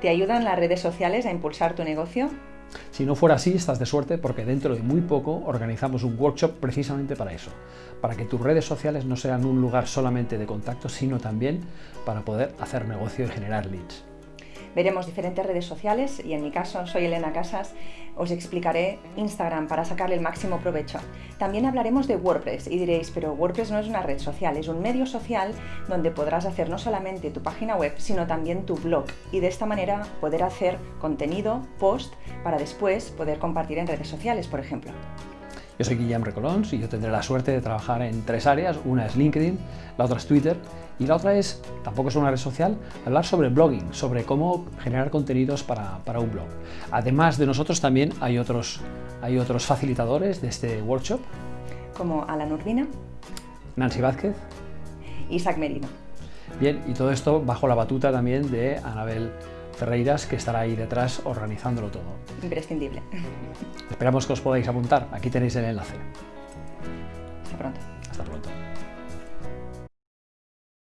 ¿Te ayudan las redes sociales a impulsar tu negocio? Si no fuera así, estás de suerte porque dentro de muy poco organizamos un workshop precisamente para eso, para que tus redes sociales no sean un lugar solamente de contacto, sino también para poder hacer negocio y generar leads. Veremos diferentes redes sociales y en mi caso soy Elena Casas, os explicaré Instagram para sacarle el máximo provecho. También hablaremos de WordPress y diréis, pero WordPress no es una red social, es un medio social donde podrás hacer no solamente tu página web, sino también tu blog y de esta manera poder hacer contenido, post, para después poder compartir en redes sociales, por ejemplo. Yo soy Guillem Recolons y yo tendré la suerte de trabajar en tres áreas. Una es LinkedIn, la otra es Twitter y la otra es, tampoco es una red social, hablar sobre blogging, sobre cómo generar contenidos para, para un blog. Además de nosotros también hay otros, hay otros facilitadores de este workshop. Como Alan Urbina. Nancy Vázquez. Isaac Merino. Bien, y todo esto bajo la batuta también de Anabel Ferreiras, que estará ahí detrás organizándolo todo. Imprescindible. Esperamos que os podáis apuntar. Aquí tenéis el enlace. Hasta pronto. Hasta pronto.